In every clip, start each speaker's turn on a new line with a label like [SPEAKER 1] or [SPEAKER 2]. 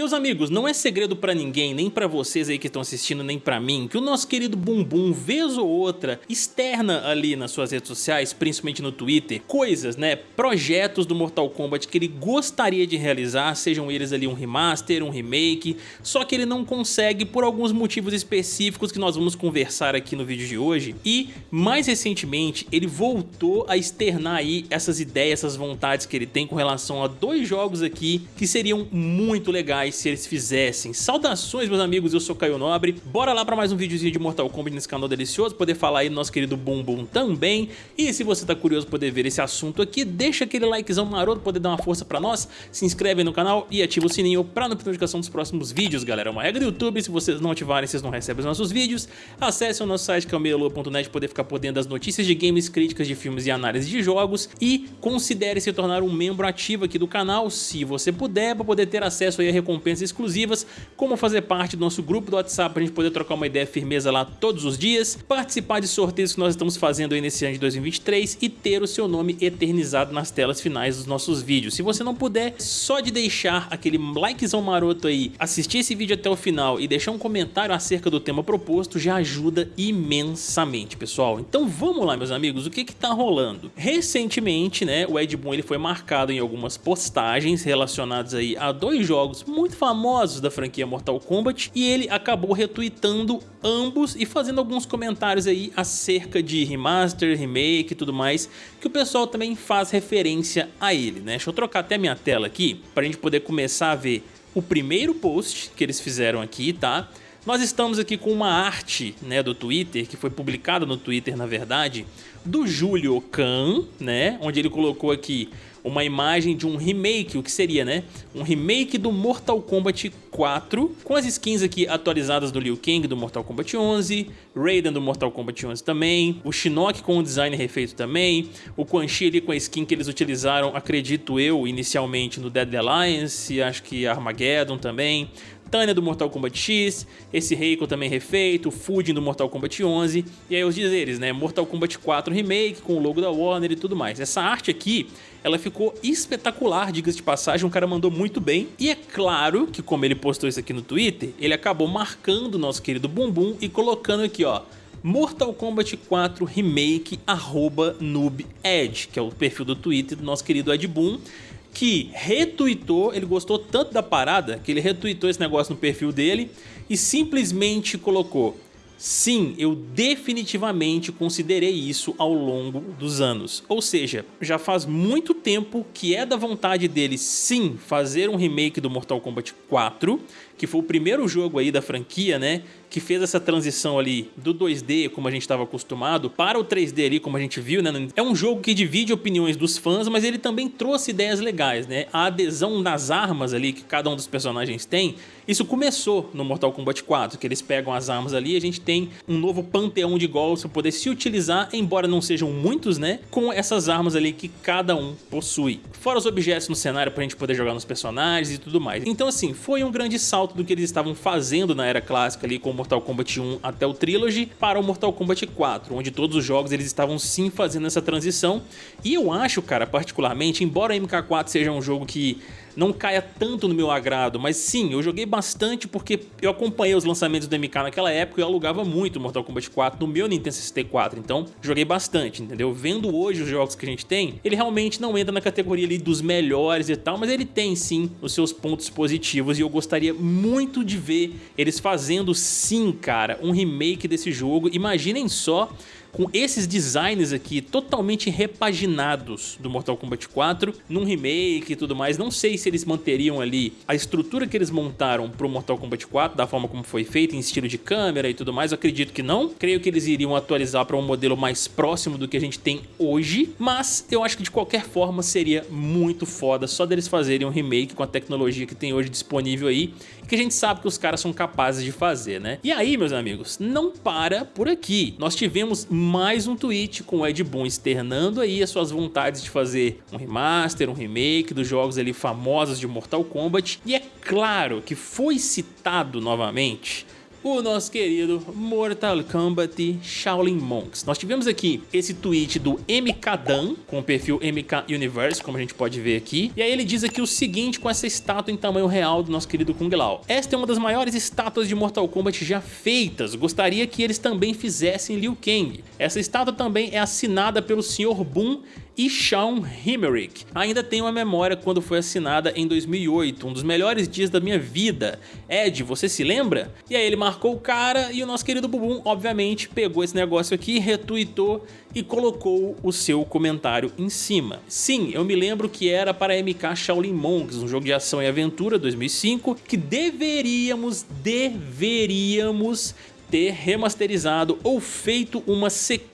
[SPEAKER 1] Meus amigos, não é segredo pra ninguém, nem pra vocês aí que estão assistindo, nem pra mim, que o nosso querido Bumbum, vez ou outra, externa ali nas suas redes sociais, principalmente no Twitter, coisas, né, projetos do Mortal Kombat que ele gostaria de realizar, sejam eles ali um remaster, um remake, só que ele não consegue por alguns motivos específicos que nós vamos conversar aqui no vídeo de hoje, e mais recentemente ele voltou a externar aí essas ideias, essas vontades que ele tem com relação a dois jogos aqui que seriam muito legais se eles fizessem. Saudações meus amigos, eu sou Caio Nobre, bora lá para mais um videozinho de Mortal Kombat nesse canal delicioso, poder falar aí do nosso querido Bum Bum também, e se você tá curioso poder ver esse assunto aqui, deixa aquele likezão maroto, poder dar uma força pra nós, se inscreve no canal e ativa o sininho pra não perder notificação dos próximos vídeos, galera, é uma regra do YouTube, se vocês não ativarem, vocês não recebem os nossos vídeos, acesse o nosso site que é poder ficar por dentro das notícias de games, críticas de filmes e análise de jogos, e considere se tornar um membro ativo aqui do canal, se você puder, para poder ter acesso aí a recompensas recompensas exclusivas, como fazer parte do nosso grupo do WhatsApp para a gente poder trocar uma ideia firmeza lá todos os dias, participar de sorteios que nós estamos fazendo aí nesse ano de 2023 e ter o seu nome eternizado nas telas finais dos nossos vídeos. Se você não puder, só de deixar aquele likezão maroto aí, assistir esse vídeo até o final e deixar um comentário acerca do tema proposto já ajuda imensamente, pessoal. Então vamos lá, meus amigos, o que que tá rolando? Recentemente, né, o Ed Boon ele foi marcado em algumas postagens relacionadas aí a dois jogos muito famosos da franquia Mortal Kombat e ele acabou retweetando ambos e fazendo alguns comentários aí acerca de remaster, remake e tudo mais, que o pessoal também faz referência a ele, né? Deixa eu trocar até minha tela aqui para a gente poder começar a ver o primeiro post que eles fizeram aqui, tá? Nós estamos aqui com uma arte né, do Twitter, que foi publicada no Twitter na verdade, do Julio Khan, né, onde ele colocou aqui uma imagem de um remake, o que seria, né? Um remake do Mortal Kombat 4, com as skins aqui atualizadas do Liu Kang do Mortal Kombat 11, Raiden do Mortal Kombat 11 também, o Shinnok com o design refeito também, o Quan Chi ali com a skin que eles utilizaram, acredito eu, inicialmente no Dead Alliance, acho que Armageddon também, Tânia do Mortal Kombat X, esse Reiko também refeito, o Fujin do Mortal Kombat 11, e aí os dizeres, né, Mortal Kombat 4 Remake com o logo da Warner e tudo mais. Essa arte aqui, ela ficou espetacular, diga-se de passagem, um cara mandou muito bem, e é claro que como ele postou isso aqui no Twitter, ele acabou marcando o nosso querido Bumbum e colocando aqui, ó, Mortal Kombat 4 Remake arroba noobedge, que é o perfil do Twitter do nosso querido Ed Boon, que retweetou, ele gostou tanto da parada que ele retweetou esse negócio no perfil dele e simplesmente colocou Sim, eu definitivamente considerei isso ao longo dos anos. Ou seja, já faz muito tempo que é da vontade dele sim fazer um remake do Mortal Kombat 4, que foi o primeiro jogo aí da franquia, né? Que fez essa transição ali do 2D, como a gente estava acostumado, para o 3D ali, como a gente viu, né? É um jogo que divide opiniões dos fãs, mas ele também trouxe ideias legais, né? A adesão nas armas ali que cada um dos personagens tem, isso começou no Mortal Kombat 4, que eles pegam as armas ali e a gente tem um novo panteão de golpes para poder se utilizar, embora não sejam muitos, né? Com essas armas ali que cada um possui. Fora os objetos no cenário para a gente poder jogar nos personagens e tudo mais. Então assim, foi um grande salto do que eles estavam fazendo na era clássica ali com Mortal Kombat 1 até o Trilogy para o Mortal Kombat 4, onde todos os jogos eles estavam sim fazendo essa transição. E eu acho, cara, particularmente, embora MK4 seja um jogo que não caia tanto no meu agrado, mas sim, eu joguei bastante porque eu acompanhei os lançamentos do MK naquela época e eu alugava muito Mortal Kombat 4 no meu Nintendo 64, então joguei bastante, entendeu? Vendo hoje os jogos que a gente tem, ele realmente não entra na categoria ali dos melhores e tal, mas ele tem sim os seus pontos positivos e eu gostaria muito de ver eles fazendo sim, cara, um remake desse jogo. Imaginem só com esses designs aqui totalmente repaginados do Mortal Kombat 4 num remake e tudo mais. Não sei se eles manteriam ali a estrutura que eles montaram pro Mortal Kombat 4, da forma como foi feito, em estilo de câmera e tudo mais. Eu acredito que não. Creio que eles iriam atualizar para um modelo mais próximo do que a gente tem hoje, mas eu acho que de qualquer forma seria muito foda só deles fazerem um remake com a tecnologia que tem hoje disponível aí, que a gente sabe que os caras são capazes de fazer, né? E aí, meus amigos, não para por aqui. Nós tivemos mais um tweet com o Ed Boon externando aí as suas vontades de fazer um remaster, um remake dos jogos ali famosos de Mortal Kombat. E é claro que foi citado novamente o nosso querido Mortal Kombat Shaolin Monks. Nós tivemos aqui esse tweet do MK Dan, com o perfil MK Universe, como a gente pode ver aqui. E aí ele diz aqui o seguinte com essa estátua em tamanho real do nosso querido Kung Lao. Esta é uma das maiores estátuas de Mortal Kombat já feitas. Gostaria que eles também fizessem Liu Kang. Essa estátua também é assinada pelo Sr. Boom e Sean Himmerich. Ainda tenho a memória quando foi assinada em 2008, um dos melhores dias da minha vida. Ed, você se lembra? E aí ele marcou o cara e o nosso querido Bubum, obviamente, pegou esse negócio aqui, retweetou e colocou o seu comentário em cima. Sim, eu me lembro que era para MK Shaolin Monks, um jogo de ação e aventura 2005, que deveríamos, deveríamos ter remasterizado ou feito uma sequência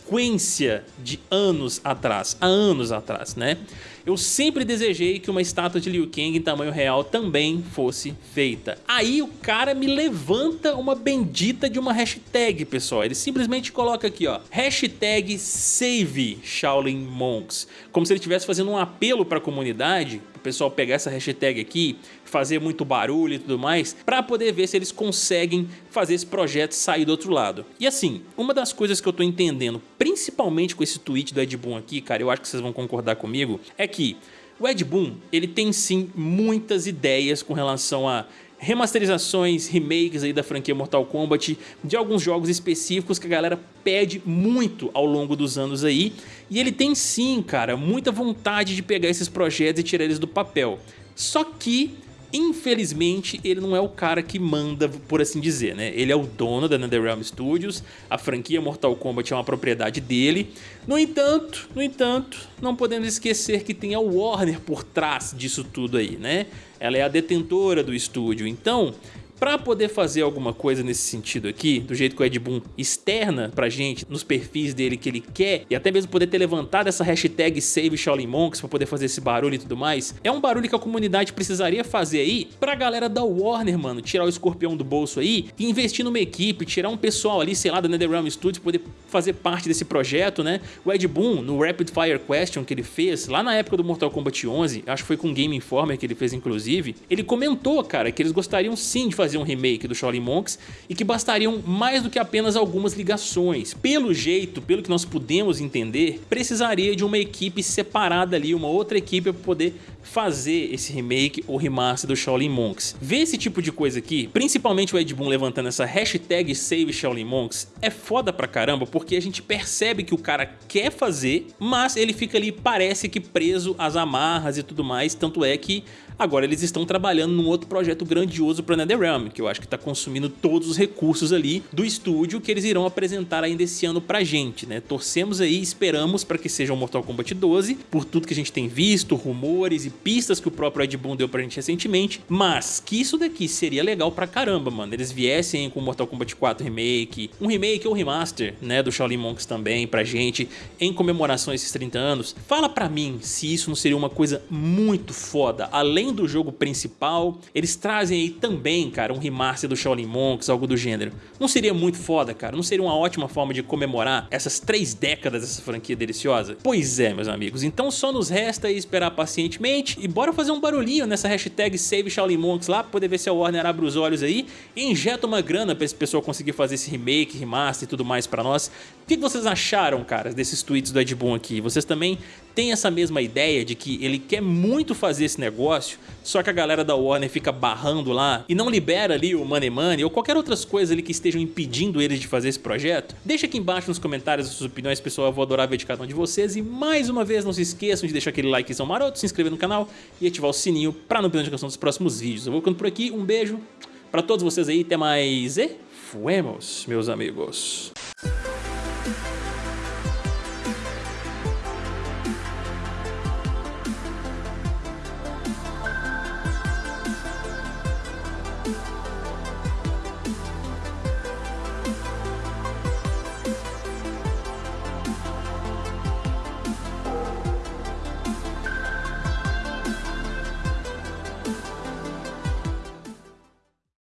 [SPEAKER 1] de anos atrás, há anos atrás, né? Eu sempre desejei que uma estátua de Liu Kang em tamanho real também fosse feita. Aí o cara me levanta uma bendita de uma hashtag, pessoal. Ele simplesmente coloca aqui, ó, hashtag Save Shaolin Monks. Como se ele estivesse fazendo um apelo para a comunidade, o pessoal pegar essa hashtag aqui, fazer muito barulho e tudo mais, para poder ver se eles conseguem fazer esse projeto sair do outro lado. E assim, uma das coisas que eu tô entendendo, principalmente com esse tweet do Ed Boon aqui, cara, eu acho que vocês vão concordar comigo, é que o Ed Boon ele tem sim muitas ideias com relação a remasterizações, remakes aí da franquia Mortal Kombat, de alguns jogos específicos que a galera pede muito ao longo dos anos aí, e ele tem sim, cara, muita vontade de pegar esses projetos e tirar eles do papel. Só que Infelizmente, ele não é o cara que manda, por assim dizer, né? Ele é o dono da NetherRealm Studios, a franquia Mortal Kombat é uma propriedade dele. No entanto, no entanto, não podemos esquecer que tem a Warner por trás disso tudo aí, né? Ela é a detentora do estúdio, então para poder fazer alguma coisa nesse sentido aqui, do jeito que o Ed Boon externa pra gente, nos perfis dele que ele quer, e até mesmo poder ter levantado essa hashtag Save Shaolin Monks pra poder fazer esse barulho e tudo mais, é um barulho que a comunidade precisaria fazer aí pra galera da Warner, mano, tirar o escorpião do bolso aí e investir numa equipe, tirar um pessoal ali, sei lá, da NetherRealm Studios, poder fazer parte desse projeto, né? O Ed Boon, no Rapid Fire Question que ele fez, lá na época do Mortal Kombat 11, acho que foi com o Game Informer que ele fez inclusive, ele comentou, cara, que eles gostariam sim de fazer fazer um remake do Shaolin Monks e que bastariam mais do que apenas algumas ligações. Pelo jeito, pelo que nós pudemos entender, precisaria de uma equipe separada ali, uma outra equipe para poder fazer esse remake ou remaster do Shaolin Monks. Ver esse tipo de coisa aqui, principalmente o Ed Boon levantando essa hashtag Save Shaolin Monks, é foda pra caramba porque a gente percebe que o cara quer fazer, mas ele fica ali, parece que preso às amarras e tudo mais, tanto é que Agora eles estão trabalhando num outro projeto grandioso para NetherRealm, que eu acho que está consumindo todos os recursos ali do estúdio que eles irão apresentar ainda esse ano pra gente, né? Torcemos aí, esperamos para que seja o Mortal Kombat 12, por tudo que a gente tem visto, rumores e pistas que o próprio Ed Boon deu pra gente recentemente, mas que isso daqui seria legal pra caramba, mano. Eles viessem com Mortal Kombat 4 Remake, um remake ou remaster, né, do Shaolin Monks também pra gente, em comemoração a esses 30 anos. Fala pra mim se isso não seria uma coisa muito foda, além além do jogo principal, eles trazem aí também, cara, um remaster do Shaolin Monks, algo do gênero. Não seria muito foda, cara? Não seria uma ótima forma de comemorar essas três décadas dessa franquia deliciosa? Pois é, meus amigos. Então só nos resta esperar pacientemente e bora fazer um barulhinho nessa hashtag Save Shaolin Monks lá, pra poder ver se a Warner abre os olhos aí e injeta uma grana pra esse pessoal conseguir fazer esse remake, remaster e tudo mais pra nós. O que vocês acharam, cara, desses tweets do Ed Boon aqui? Vocês também têm essa mesma ideia de que ele quer muito fazer esse negócio, só que a galera da Warner fica barrando lá e não libera ali o Money Money ou qualquer outras coisas ali que estejam impedindo eles de fazer esse projeto? Deixa aqui embaixo nos comentários as suas opiniões, pessoal, eu vou adorar ver de cada um de vocês e mais uma vez não se esqueçam de deixar aquele likezão maroto, se inscrever no canal e ativar o sininho para não perder a notificação dos próximos vídeos. Eu vou ficando por aqui, um beijo para todos vocês aí, até mais e fuemos, meus amigos.